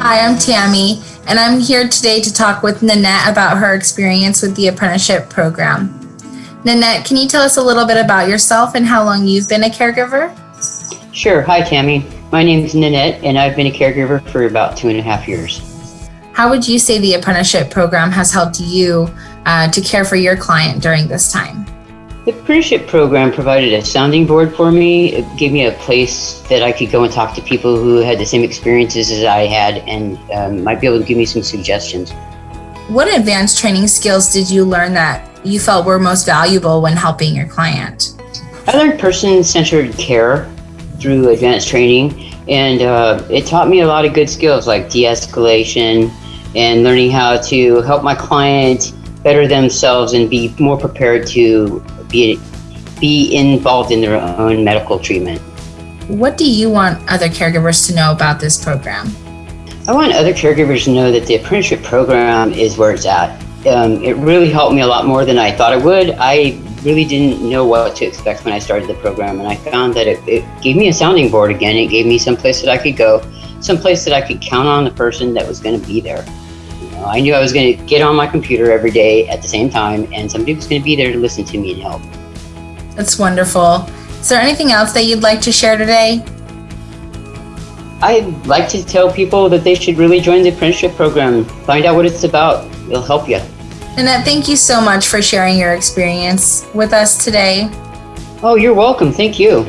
Hi, I'm Tammy, and I'm here today to talk with Nanette about her experience with the apprenticeship program. Nanette, can you tell us a little bit about yourself and how long you've been a caregiver? Sure. Hi, Tammy. My name is Nanette, and I've been a caregiver for about two and a half years. How would you say the apprenticeship program has helped you uh, to care for your client during this time? The apprenticeship program provided a sounding board for me. It gave me a place that I could go and talk to people who had the same experiences as I had and um, might be able to give me some suggestions. What advanced training skills did you learn that you felt were most valuable when helping your client? I learned person centered care through advanced training, and uh, it taught me a lot of good skills like de escalation and learning how to help my client better themselves and be more prepared to be, be involved in their own medical treatment. What do you want other caregivers to know about this program? I want other caregivers to know that the apprenticeship program is where it's at. Um, it really helped me a lot more than I thought it would. I really didn't know what to expect when I started the program, and I found that it, it gave me a sounding board again. It gave me some place that I could go, some place that I could count on the person that was going to be there. I knew I was going to get on my computer every day at the same time, and somebody was going to be there to listen to me and help. That's wonderful. Is there anything else that you'd like to share today? I'd like to tell people that they should really join the apprenticeship program. Find out what it's about. It'll help you. Nanette, thank you so much for sharing your experience with us today. Oh, you're welcome. Thank you.